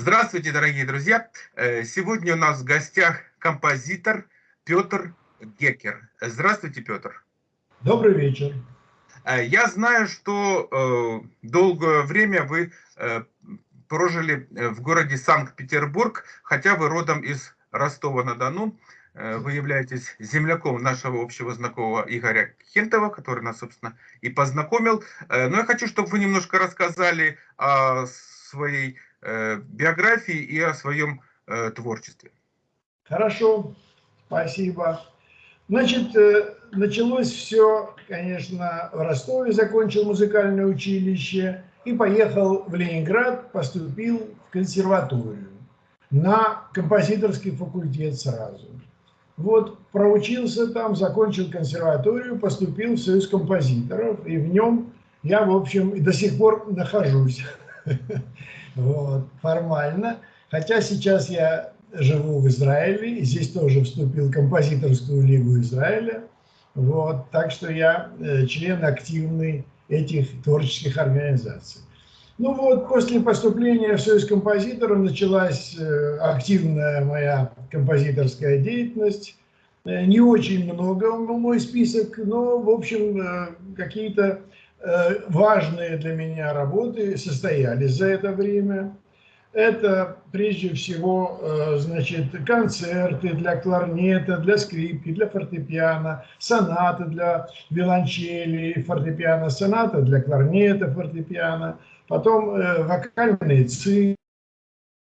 Здравствуйте, дорогие друзья! Э, сегодня у нас в гостях композитор Петр Гекер. Здравствуйте, Петр. Добрый вечер. Э, я знаю, что э, долгое время вы прожили в городе Санкт-Петербург, хотя вы родом из Ростова-на-Дону. Вы являетесь земляком нашего общего знакомого Игоря Хентова, который нас, собственно, и познакомил. Но я хочу, чтобы вы немножко рассказали о своей биографии и о своем э, творчестве. Хорошо, спасибо. Значит, э, началось все, конечно, в Ростове, закончил музыкальное училище и поехал в Ленинград, поступил в консерваторию на композиторский факультет сразу. Вот проучился там, закончил консерваторию, поступил в Союз композиторов, и в нем я, в общем, и до сих пор нахожусь. вот, формально. Хотя сейчас я живу в Израиле, и здесь тоже вступил в композиторскую лигу Израиля. Вот, так что я э, член активный этих творческих организаций. Ну вот, после поступления в Союз композиторов началась э, активная моя композиторская деятельность. Э, не очень много мой список, но, в общем, какие-то важные для меня работы состоялись за это время. Это прежде всего э, значит, концерты для кларнета, для скрипки, для фортепиано, сонаты для виолончели, фортепиано, соната для кларнета, фортепиано, потом э, вокальные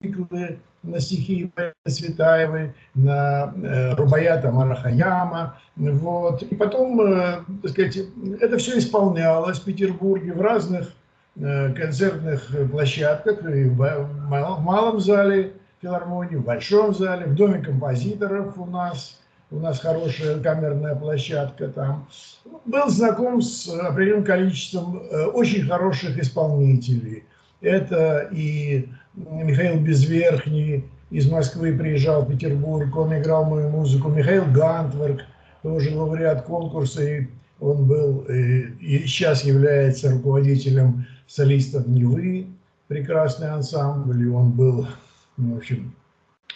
циклы, на стихи Светаевой, на э, Рубаята Марахаяма. Вот. И потом, э, так сказать, это все исполнялось в Петербурге в разных э, концертных площадках, и в малом зале филармонии, в большом зале, в доме композиторов у нас. У нас хорошая камерная площадка там. Был знаком с определенным количеством очень хороших исполнителей. Это и Михаил Безверхний из Москвы приезжал в Петербург, он играл мою музыку. Михаил Гантверк, тоже лауреат конкурса, и он был э, и сейчас является руководителем солистов Невы, прекрасный ансамбль, и он был, в общем,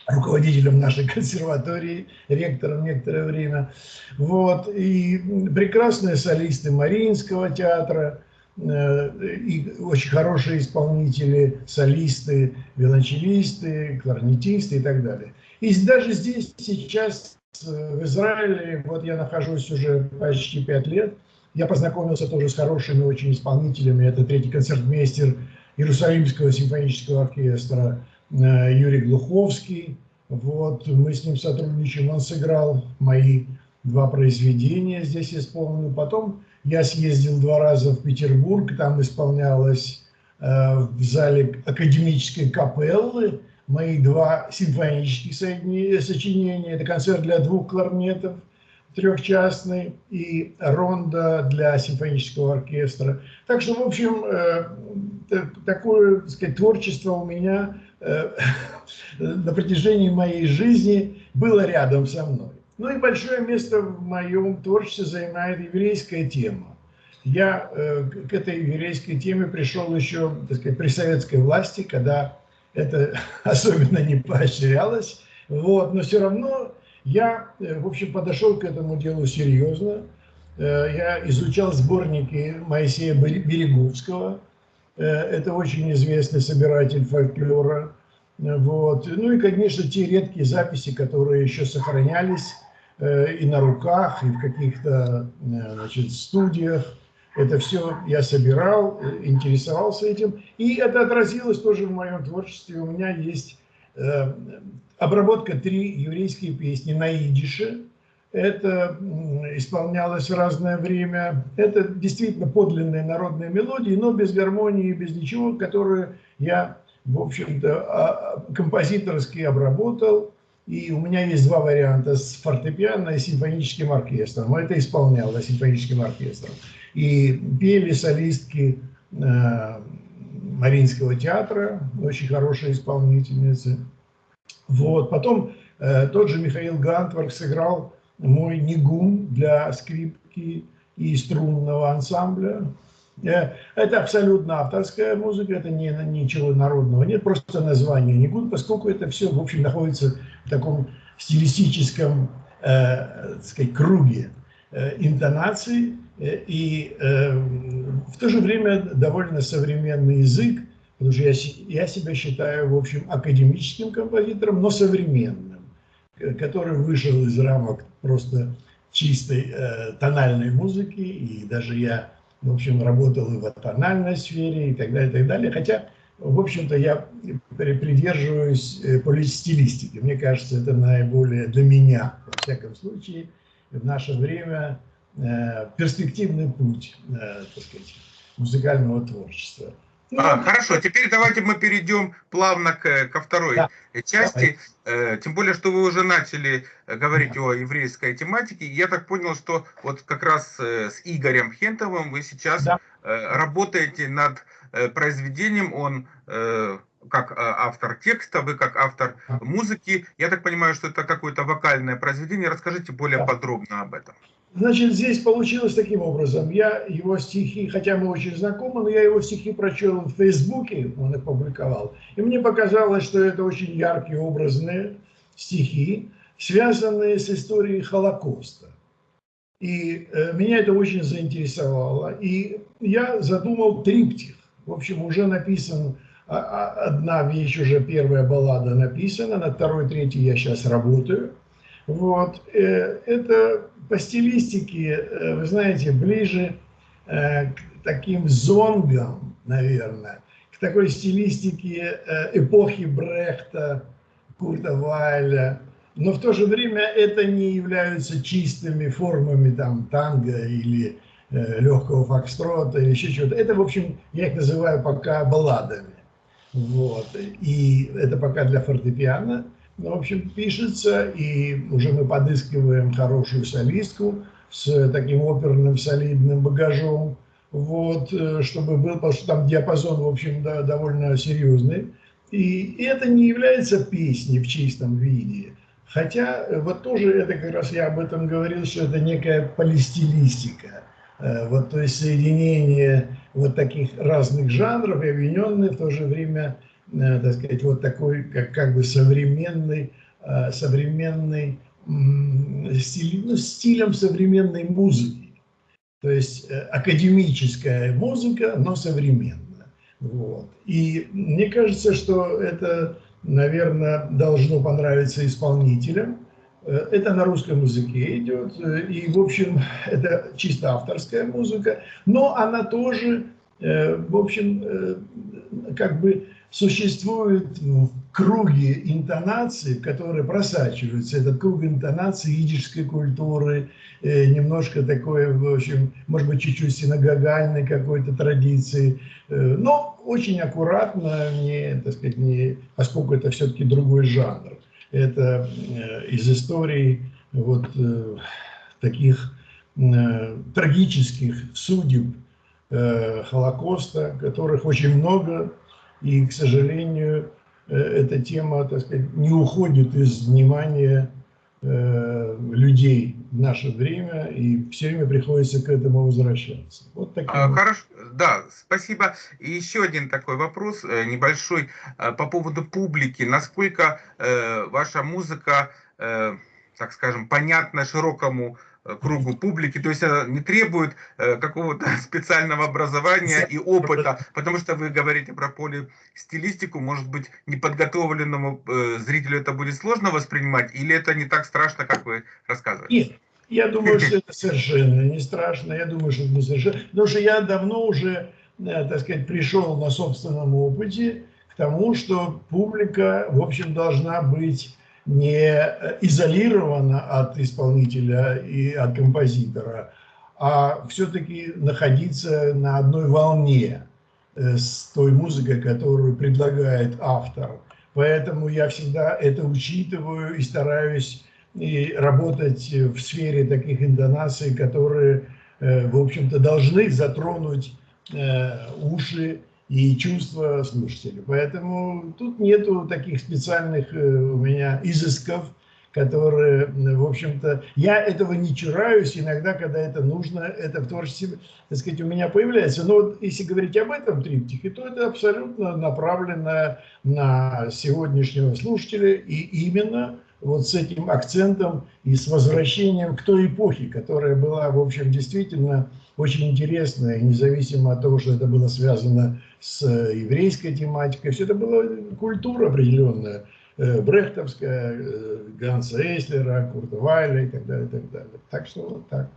руководителем нашей консерватории, ректором некоторое время. Вот. И прекрасные солисты Мариинского театра – и очень хорошие исполнители, солисты, виолончелисты, кларнетисты и так далее. И даже здесь сейчас, э, в Израиле, вот я нахожусь уже почти пять лет, я познакомился тоже с хорошими очень исполнителями. Это третий концертмейстер Иерусалимского симфонического оркестра э, Юрий Глуховский. Вот, мы с ним сотрудничаем, он сыграл мои два произведения здесь исполнил. Потом я съездил два раза в Петербург, там исполнялось э, в зале академической капеллы мои два симфонических сочинения. Это концерт для двух кларнетов, трехчастный, и ронда для симфонического оркестра. Так что, в общем, э, такое так сказать, творчество у меня э, на протяжении моей жизни было рядом со мной. Ну и большое место в моем творчестве занимает еврейская тема. Я э, к этой еврейской теме пришел еще, так сказать, при советской власти, когда это особенно не поощрялось. Вот, но все равно я, э, в общем, подошел к этому делу серьезно. Э, я изучал сборники Моисея Береговского. Э, это очень известный собиратель фольклора. Вот. Ну и, конечно, те редкие записи, которые еще сохранялись и на руках, и в каких-то э, значит, студиях. Это все я собирал, э, интересовался этим. И это отразилось тоже в моем творчестве. У меня есть обработка три еврейские песни на идише. Это исполнялось в разное время. Это действительно подлинные народные мелодии, но без гармонии, без ничего, которые я, в общем-то, а, композиторски обработал и у меня есть два варианта с фортепиано и симфоническим оркестром. Это исполнялось симфоническим оркестром. И пели солистки э, Мариинского театра, очень хорошие исполнительницы. Вот. Потом э, тот же Михаил Гантварк сыграл мой нигун для скрипки и струнного ансамбля. Э, это абсолютно авторская музыка, это не, ничего народного нет, просто название не гуд, поскольку это все, в общем, находится таком стилистическом, э, сказать, круге э, интонаций, э, и э, в то же время довольно современный язык, потому что я, я себя считаю, в общем, академическим композитором, но современным, который вышел из рамок просто чистой э, тональной музыки, и даже я в общем, работал и в тональной сфере и так далее, и так далее. Хотя, в общем-то, я придерживаюсь э, полистилистики. Мне кажется, это наиболее для меня, во всяком случае, в наше время э, перспективный путь, э, так сказать, музыкального творчества. А, хорошо, теперь давайте мы перейдем плавно к, ко второй да. части. Давай. Э, тем более, что вы уже начали э, говорить да. о еврейской тематике. Я так понял, что вот как раз э, с Игорем Хентовым вы сейчас да. работаете над произведением. Он как автор текста, вы как автор музыки. Я так понимаю, что это какое-то вокальное произведение. Расскажите более да. подробно об этом. Значит, здесь получилось таким образом. Я его стихи, хотя мы очень знакомы, но я его стихи прочел в Фейсбуке, он их публиковал. И мне показалось, что это очень яркие, образные стихи, связанные с историей Холокоста. И э, меня это очень заинтересовало. И я задумал триптих. В общем, уже написан а, а, одна вещь, уже первая баллада написана, на второй, третьей я сейчас работаю. Вот. Э, это по стилистике, э, вы знаете, ближе э, к таким зонгам, наверное, к такой стилистике эпохи Брехта, Курта Вайля. Но в то же время это не являются чистыми формами там танго или легкого фокстрота или еще чего-то. Это, в общем, я их называю пока балладами. Вот. И это пока для фортепиано. Ну, в общем, пишется, и уже мы подыскиваем хорошую солистку с таким оперным солидным багажом, вот, э, чтобы был, потому что там диапазон, в общем, да, довольно серьезный. И это не является песней в чистом виде. Хотя э, вот тоже это как раз я об этом говорил, что это некая полистилистика. Э, вот, то есть соединение вот таких разных жанров объединенные в то же время Э, так сказать, вот такой, как, как бы современный, э, современный стиль, ну, стилем современной музыки. То есть академическая музыка, но современная. Вот. И мне кажется, что это, наверное, должно понравиться исполнителям. Это на русском языке идет, и, в общем, это чисто авторская музыка, но она тоже, в общем, как бы существует в круге интонации, которые просачиваются. Этот круг интонации идишской культуры, э, немножко такой, в общем, может быть, чуть-чуть синагогальной какой-то традиции. Э, но очень аккуратно, не, так сказать, не, поскольку это все-таки другой жанр. Это э, из истории вот таких трагических судеб Холокоста, которых очень много, и, к сожалению, э, эта тема, так сказать, не уходит из внимания э, людей в наше время, и все время приходится к этому возвращаться. Вот таким а, Хорошо, да, спасибо. И еще один такой вопрос э, небольшой по поводу публики. Насколько ваша музыка, так скажем, понятна широкому кругу публики, то есть она не требует э, какого-то специального образования и опыта, потому что вы говорите про полистилистику, может быть, неподготовленному э, зрителю это будет сложно воспринимать, или это не так страшно, как вы рассказываете? Нет, я думаю, что это совершенно не страшно, я думаю, что это не совершенно, потому что я давно уже, э, так сказать, пришел на собственном опыте к тому, что публика, в общем, должна быть не изолирована от исполнителя и от композитора, а все-таки находиться на одной волне э, с той музыкой, которую предлагает автор. Поэтому я всегда это учитываю и стараюсь и работать в сфере таких интонаций, которые, э, в общем-то, должны затронуть э, уши и чувства слушателя. Поэтому тут нету таких специальных э, у меня изысков, которые, в общем-то, я этого не чураюсь, иногда, когда это нужно, это в творчестве, так сказать, у меня появляется. Но вот если говорить об этом триптихе, то это абсолютно направлено на сегодняшнего слушателя и именно вот с этим акцентом и с возвращением к той эпохе, которая была, в общем, действительно очень интересная, независимо от того, что это было связано с еврейской тематикой, все это была культура определенная, э, брехтовская, э, Ганса Эйслера, Курта Вайля и так далее, и так далее. Так что вот так.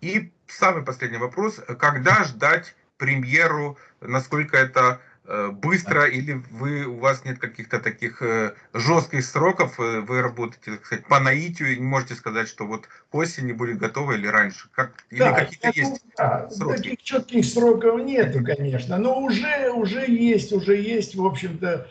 И самый последний вопрос. Когда ждать премьеру, насколько это Э, быстро или вы, у вас нет каких-то таких э, жестких сроков, э, вы работаете, так сказать, по наитию, и не можете сказать, что вот к осени будет готово или раньше? Как, или да, какие-то есть да, сроки? Таких четких сроков нету, конечно, но уже, уже есть, уже есть, в общем-то,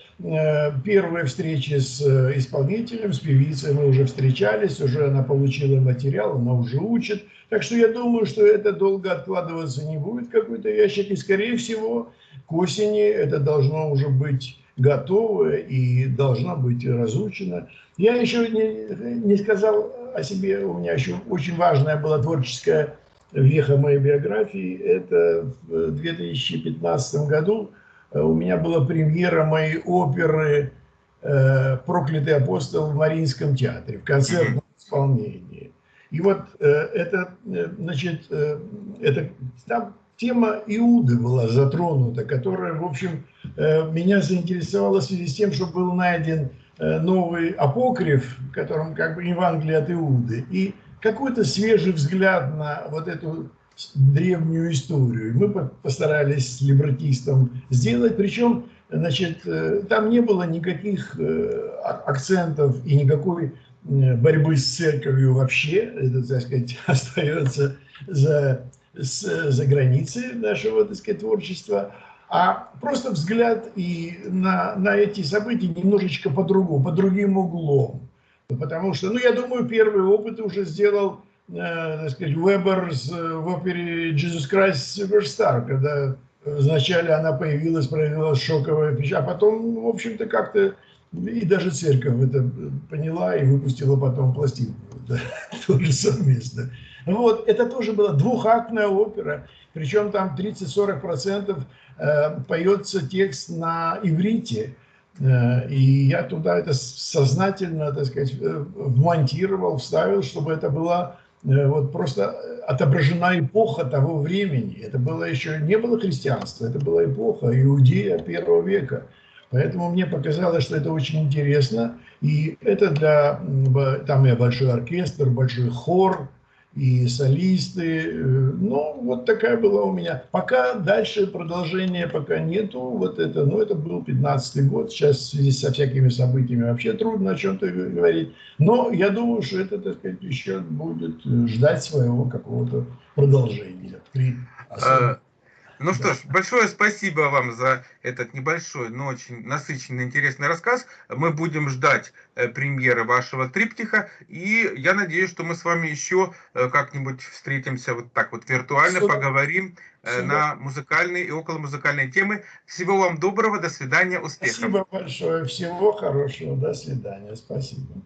первые встречи с исполнителем, с певицей мы уже встречались, уже она получила материал, она уже учит, так что я думаю, что это долго откладываться не будет какой-то ящик, и скорее всего к осени это должно уже быть готово и должно быть разучено. Я еще не, не сказал о себе, у меня еще очень важная была творческая веха моей биографии. Это в 2015 году у меня была премьера моей оперы э, «Проклятый апостол» в Мариинском театре в концертном исполнении. И вот э, это, э, значит, это, там тема Иуды была затронута, которая, в общем, э, меня заинтересовала в связи с тем, что был найден э, новый апокриф, в котором как бы Евангелие от Иуды, и какой-то свежий взгляд на вот эту древнюю историю. Мы постарались с либретистом сделать, причем, значит, э, там не было никаких акцентов и никакой борьбы с церковью вообще, это, так сказать, остается за с, за границей нашего, так сказать, творчества, а просто взгляд и на, на эти события немножечко по-другому, по другим углом. Потому что, ну, я думаю, первый опыт уже сделал, э, так сказать, Вебер в опере «Jesus Christ Superstar», когда вначале она появилась, проявила шоковое впечатление, а потом, в общем-то, как-то и даже церковь это поняла и выпустила потом пластинку, да, тоже совместно. Вот, это тоже была двухактная опера, причем там 30-40% э, поется текст на иврите. Э, и я туда это сознательно, так сказать, э, вмонтировал, вставил, чтобы это была вот просто отображена эпоха того времени. Это было еще, не было христианства, это была эпоха Иудея первого века. Поэтому мне показалось, что это очень интересно. И это для, там и большой оркестр, большой хор, и солисты. Ну, вот такая была у меня. Пока дальше продолжения пока нету. Вот это, ну, это был 15 год. Сейчас в связи со всякими событиями вообще трудно о чем-то говорить. Но я думаю, что это, так сказать, еще будет ждать своего какого-то продолжения. При ну что ж, большое спасибо вам за этот небольшой, но очень насыщенный, интересный рассказ. Мы будем ждать э, премьеры вашего триптиха, и я надеюсь, что мы с вами еще э, как-нибудь встретимся вот так вот виртуально, Супер. поговорим э, Супер. на музыкальные и около музыкальные темы. Всего вам доброго, до свидания, успехов. Спасибо большое, всего хорошего, до свидания, спасибо.